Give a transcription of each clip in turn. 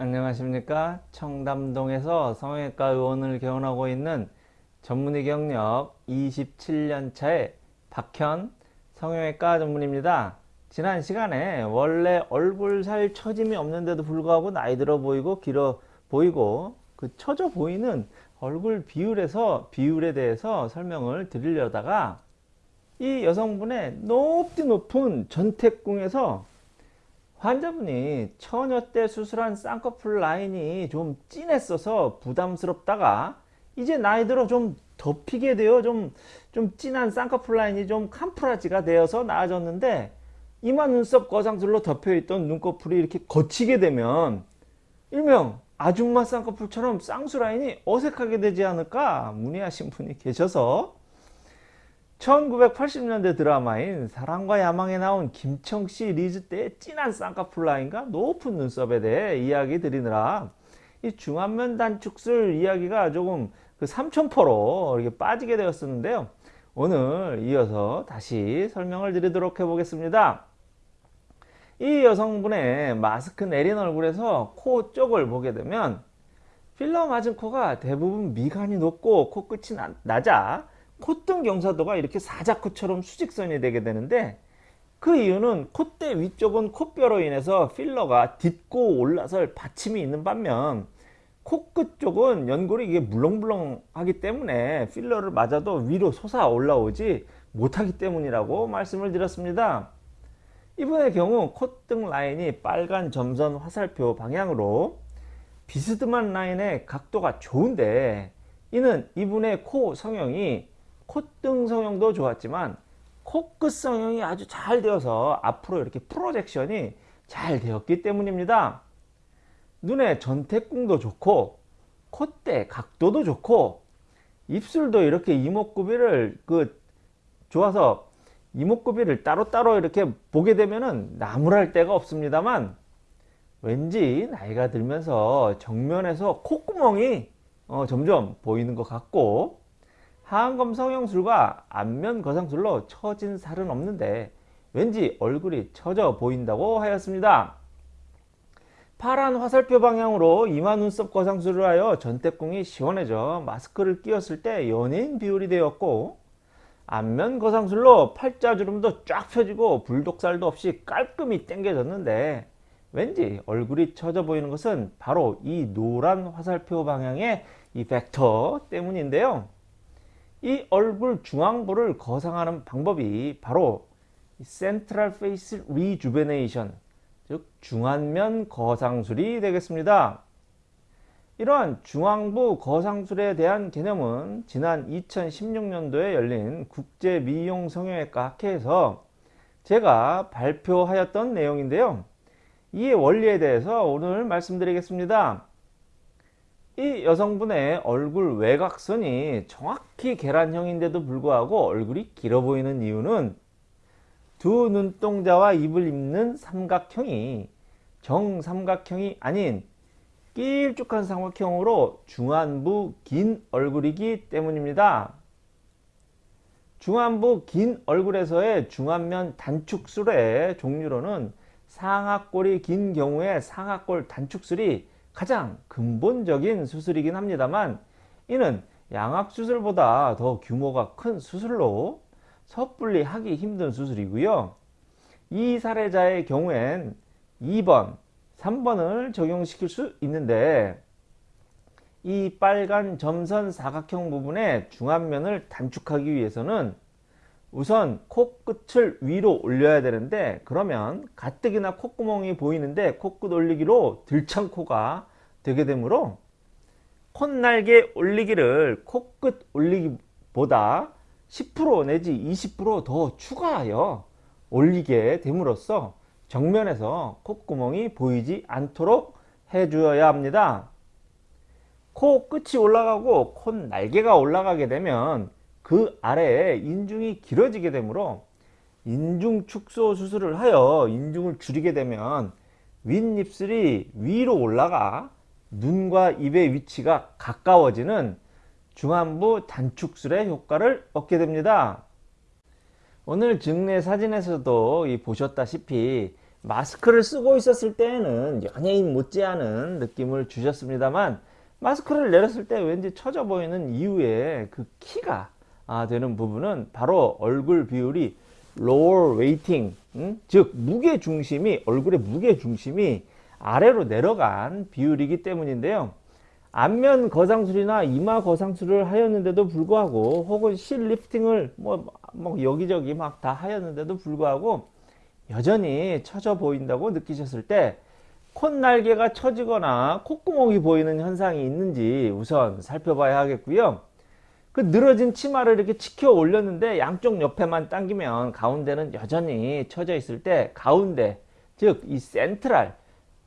안녕하십니까? 청담동에서 성형외과 의원을 개원하고 있는 전문의 경력 27년차의 박현 성형외과 전문입니다. 지난 시간에 원래 얼굴 살 처짐이 없는데도 불구하고 나이 들어 보이고 길어 보이고 그 처져 보이는 얼굴 비율에서 비율에 대해서 설명을 드리려다가 이 여성분의 높디 높은 전태궁에서 환자분이 처녀 때 수술한 쌍꺼풀 라인이 좀 진했어서 부담스럽다가 이제 나이 들어 좀 덮이게 되어 좀, 좀 진한 쌍꺼풀 라인이 좀 캄프라지가 되어서 나아졌는데 이마 눈썹 거상술로 덮여있던 눈꺼풀이 이렇게 걷히게 되면 일명 아줌마 쌍꺼풀처럼 쌍수 라인이 어색하게 되지 않을까 문의하신 분이 계셔서 1980년대 드라마인 사랑과 야망에 나온 김청씨 리즈 때의 진한 쌍꺼풀 라인과 높은 눈썹에 대해 이야기 드리느라 이 중안면 단축술 이야기가 조금 그 삼천포로 이렇게 빠지게 되었었는데요. 오늘 이어서 다시 설명을 드리도록 해보겠습니다. 이 여성분의 마스크 내린 얼굴에서 코 쪽을 보게 되면 필러 맞은 코가 대부분 미간이 높고 코끝이 낮아 콧등 경사도가 이렇게 사자코처럼 수직선이 되게 되는데 그 이유는 콧대 위쪽은 콧뼈로 인해서 필러가 딛고 올라설 받침이 있는 반면 코끝 쪽은 연골이 이게 물렁물렁하기 때문에 필러를 맞아도 위로 솟아 올라오지 못하기 때문이라고 말씀을 드렸습니다. 이분의 경우 콧등 라인이 빨간 점선 화살표 방향으로 비스듬한 라인의 각도가 좋은데 이는 이분의 코 성형이 콧등 성형도 좋았지만 코끝 성형이 아주 잘 되어서 앞으로 이렇게 프로젝션이 잘 되었기 때문입니다. 눈의 전태궁도 좋고 콧대 각도도 좋고 입술도 이렇게 이목구비를 그 좋아서 이목구비를 따로따로 이렇게 보게 되면은 나무랄 데가 없습니다만 왠지 나이가 들면서 정면에서 콧구멍이 어 점점 보이는 것 같고 하안검 성형술과 안면 거상술로 처진 살은 없는데 왠지 얼굴이 처져 보인다고 하였습니다. 파란 화살표 방향으로 이마 눈썹 거상술을 하여 전태궁이 시원해져 마스크를 끼웠을 때 연예인 비율이 되었고 안면 거상술로 팔자주름도 쫙 펴지고 불독살도 없이 깔끔히 당겨졌는데 왠지 얼굴이 처져 보이는 것은 바로 이 노란 화살표 방향의 이 벡터 때문인데요. 이 얼굴 중앙부를 거상하는 방법이 바로 central face rejuvenation 즉 중안면 거상술이 되겠습니다. 이러한 중앙부 거상술에 대한 개념은 지난 2016년도에 열린 국제미용성형외과 학회에서 제가 발표하였던 내용인데요. 이의 원리에 대해서 오늘 말씀드리겠습니다. 이 여성분의 얼굴 외곽선이 정확히 계란형인데도 불구하고 얼굴이 길어 보이는 이유는 두 눈동자와 입을 잇는 삼각형이 정삼각형이 아닌 길쭉한 삼각형으로 중안부 긴 얼굴이기 때문입니다. 중안부 긴 얼굴에서의 중안면 단축술의 종류로는 상악골이 긴 경우에 상악골 단축술이 가장 근본적인 수술이긴 합니다만 이는 양악수술보다 더 규모가 큰 수술로 섣불리 하기 힘든 수술이고요. 이 사례자의 경우엔 2번, 3번을 적용시킬 수 있는데 이 빨간 점선 사각형 부분의 중안면을 단축하기 위해서는 우선 코끝을 위로 올려야 되는데 그러면 가뜩이나 콧구멍이 보이는데 코끝 올리기로 들창코가 되게 되므로 콧날개 올리기를 코끝 올리기보다 10% 내지 20%더 추가하여 올리게 됨으로써 정면에서 콧구멍이 보이지 않도록 해주어야 합니다. 코 끝이 올라가고 콧 날개가 올라가게 되면 그 아래에 인중이 길어지게 되므로 인중 축소 수술을 하여 인중을 줄이게 되면 윗입술이 위로 올라가 눈과 입의 위치가 가까워지는 중안부 단축술의 효과를 얻게 됩니다. 오늘 증례 사진에서도 보셨다시피 마스크를 쓰고 있었을 때에는 연예인 못지않은 느낌을 주셨습니다만 마스크를 내렸을 때 왠지 처져 보이는 이유의 그 키가 아, 되는 부분은 바로 얼굴 비율이 lower weighting 음? 즉 무게 중심이 얼굴의 무게 중심이 아래로 내려간 비율이기 때문인데요 안면 거상술이나 이마 거상술을 하였는데도 불구하고 혹은 실 리프팅을 뭐, 뭐 여기저기 막 다 하였는데도 불구하고 여전히 처져 보인다고 느끼셨을 때 콧날개가 처지거나 콧구멍이 보이는 현상이 있는지 우선 살펴봐야 하겠고요. 그 늘어진 치마를 이렇게 치켜 올렸는데 양쪽 옆에만 당기면 가운데는 여전히 처져 있을 때 가운데 즉 이 central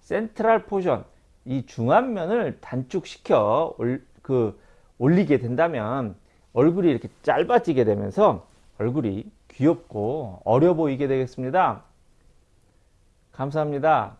central portion 이 중안면을 단축시켜 올, 그 올리게 된다면 얼굴이 이렇게 짧아지게 되면서 얼굴이 귀엽고 어려 보이게 되겠습니다. 감사합니다.